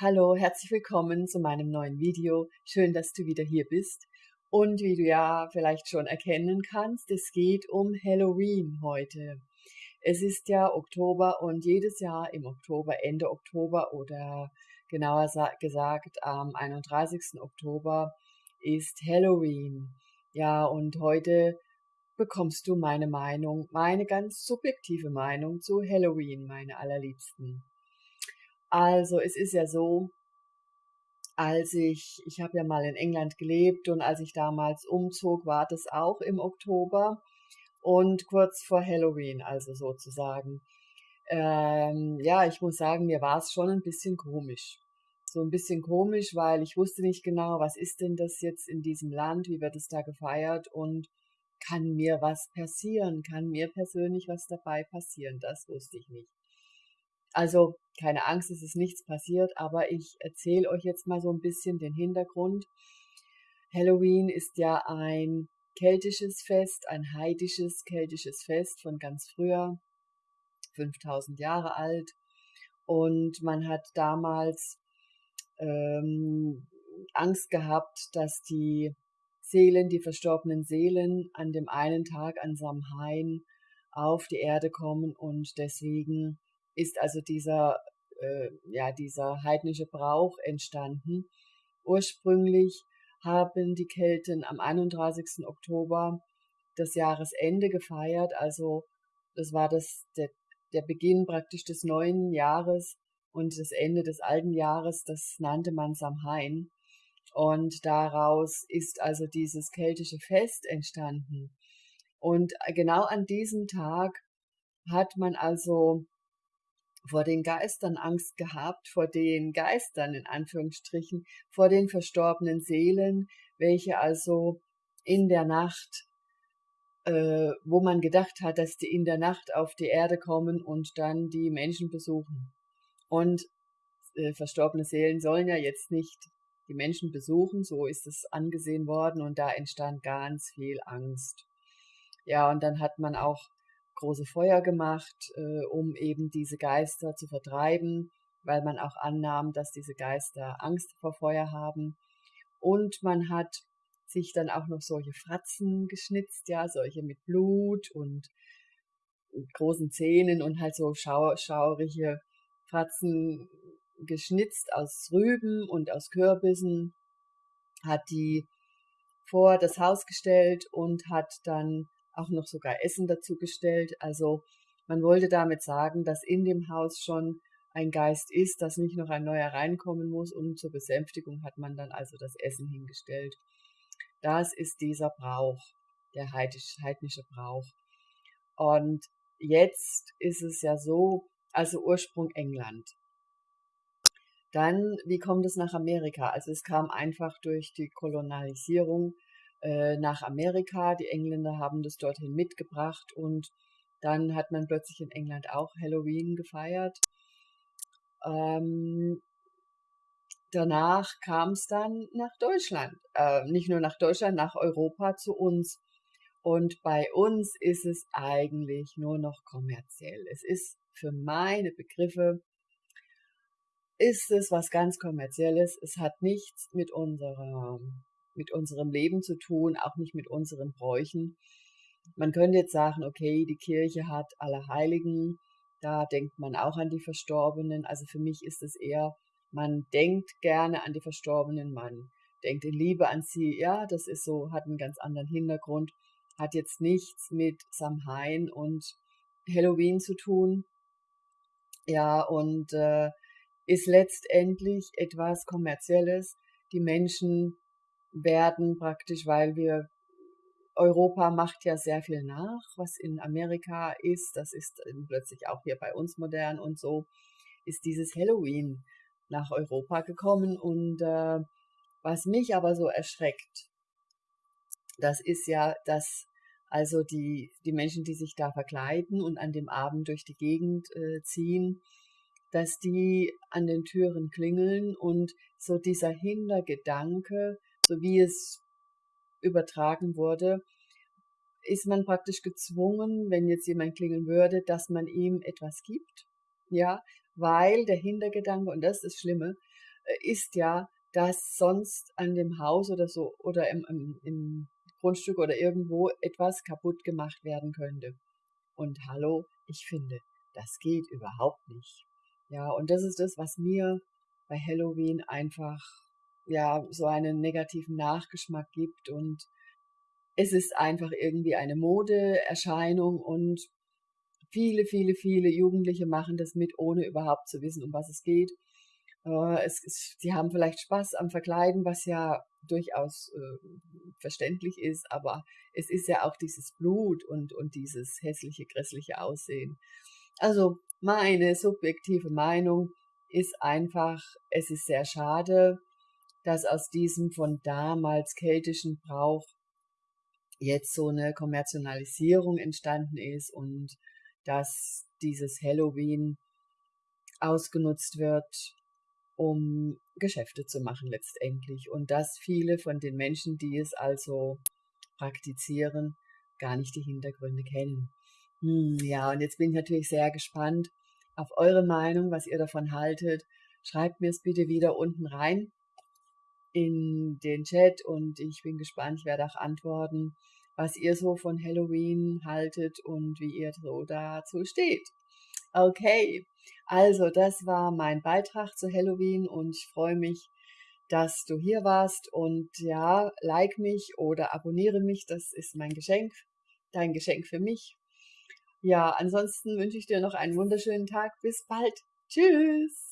Hallo, herzlich willkommen zu meinem neuen Video. Schön, dass du wieder hier bist. Und wie du ja vielleicht schon erkennen kannst, es geht um Halloween heute. Es ist ja Oktober und jedes Jahr im Oktober, Ende Oktober oder genauer gesagt am 31. Oktober ist Halloween. Ja, und heute bekommst du meine Meinung, meine ganz subjektive Meinung zu Halloween, meine allerliebsten. Also es ist ja so, als ich, ich habe ja mal in England gelebt und als ich damals umzog, war das auch im Oktober und kurz vor Halloween, also sozusagen. Ähm, ja, ich muss sagen, mir war es schon ein bisschen komisch. So ein bisschen komisch, weil ich wusste nicht genau, was ist denn das jetzt in diesem Land, wie wird es da gefeiert und kann mir was passieren, kann mir persönlich was dabei passieren, das wusste ich nicht. Also keine Angst, es ist nichts passiert, aber ich erzähle euch jetzt mal so ein bisschen den Hintergrund. Halloween ist ja ein keltisches Fest, ein heidisches keltisches Fest von ganz früher, 5000 Jahre alt. Und man hat damals ähm, Angst gehabt, dass die Seelen, die verstorbenen Seelen an dem einen Tag an Samhain auf die Erde kommen und deswegen ist also dieser, äh, ja, dieser heidnische Brauch entstanden. Ursprünglich haben die Kelten am 31. Oktober das Jahresende gefeiert, also das war das, der, der Beginn praktisch des neuen Jahres und das Ende des alten Jahres, das nannte man Samhain. Und daraus ist also dieses keltische Fest entstanden. Und genau an diesem Tag hat man also vor den Geistern Angst gehabt, vor den Geistern in Anführungsstrichen, vor den verstorbenen Seelen, welche also in der Nacht, äh, wo man gedacht hat, dass die in der Nacht auf die Erde kommen und dann die Menschen besuchen. Und äh, verstorbene Seelen sollen ja jetzt nicht die Menschen besuchen, so ist es angesehen worden und da entstand ganz viel Angst. Ja, und dann hat man auch große Feuer gemacht, äh, um eben diese Geister zu vertreiben, weil man auch annahm, dass diese Geister Angst vor Feuer haben. Und man hat sich dann auch noch solche Fratzen geschnitzt, ja, solche mit Blut und, großen Zähnen und halt so schau schaurige Fratzen geschnitzt aus Rüben und aus Kürbissen, hat die vor das Haus gestellt und hat dann auch noch sogar Essen dazu gestellt. Also man wollte damit sagen, dass in dem Haus schon ein Geist ist, dass nicht noch ein neuer reinkommen muss und zur Besänftigung hat man dann also das Essen hingestellt. Das ist dieser Brauch, der heidnische Brauch. Und jetzt ist es ja so, also Ursprung England. Dann, wie kommt es nach Amerika? Also es kam einfach durch die Kolonialisierung äh, nach Amerika. Die Engländer haben das dorthin mitgebracht und dann hat man plötzlich in England auch Halloween gefeiert. Ähm, danach kam es dann nach Deutschland. Äh, nicht nur nach Deutschland, nach Europa zu uns. Und bei uns ist es eigentlich nur noch kommerziell. Es ist für meine Begriffe, ist es was ganz kommerzielles. Es hat nichts mit unserer mit unserem Leben zu tun, auch nicht mit unseren Bräuchen. Man könnte jetzt sagen, okay, die Kirche hat alle Heiligen, da denkt man auch an die Verstorbenen. Also für mich ist es eher, man denkt gerne an die Verstorbenen, man denkt in Liebe an sie. Ja, das ist so, hat einen ganz anderen Hintergrund, hat jetzt nichts mit Samhain und Halloween zu tun. Ja, und äh, ist letztendlich etwas Kommerzielles. Die Menschen werden praktisch, weil wir Europa macht ja sehr viel nach, was in Amerika ist. Das ist plötzlich auch hier bei uns modern und so ist dieses Halloween nach Europa gekommen. Und äh, was mich aber so erschreckt, das ist ja, dass also die, die Menschen, die sich da verkleiden und an dem Abend durch die Gegend äh, ziehen, dass die an den Türen klingeln und so dieser Hintergedanke, so wie es übertragen wurde, ist man praktisch gezwungen, wenn jetzt jemand klingeln würde, dass man ihm etwas gibt, ja, weil der Hintergedanke, und das ist das Schlimme, äh, ist ja, dass sonst an dem Haus oder so oder im, im, im Grundstück oder irgendwo etwas kaputt gemacht werden könnte. Und hallo, ich finde, das geht überhaupt nicht. Ja, und das ist das, was mir bei Halloween einfach ja so einen negativen Nachgeschmack gibt und es ist einfach irgendwie eine Modeerscheinung und viele, viele, viele Jugendliche machen das mit, ohne überhaupt zu wissen, um was es geht. Äh, es ist, sie haben vielleicht Spaß am Verkleiden, was ja durchaus äh, verständlich ist, aber es ist ja auch dieses Blut und, und dieses hässliche, grässliche Aussehen. Also meine subjektive Meinung ist einfach, es ist sehr schade, dass aus diesem von damals keltischen Brauch jetzt so eine Kommerzialisierung entstanden ist und dass dieses Halloween ausgenutzt wird, um Geschäfte zu machen letztendlich und dass viele von den Menschen, die es also praktizieren, gar nicht die Hintergründe kennen. Hm, ja, und jetzt bin ich natürlich sehr gespannt auf eure Meinung, was ihr davon haltet. Schreibt mir es bitte wieder unten rein in den Chat und ich bin gespannt, ich werde auch antworten, was ihr so von Halloween haltet und wie ihr so dazu steht. Okay, also das war mein Beitrag zu Halloween und ich freue mich, dass du hier warst und ja, like mich oder abonniere mich, das ist mein Geschenk, dein Geschenk für mich. Ja, ansonsten wünsche ich dir noch einen wunderschönen Tag. Bis bald. Tschüss.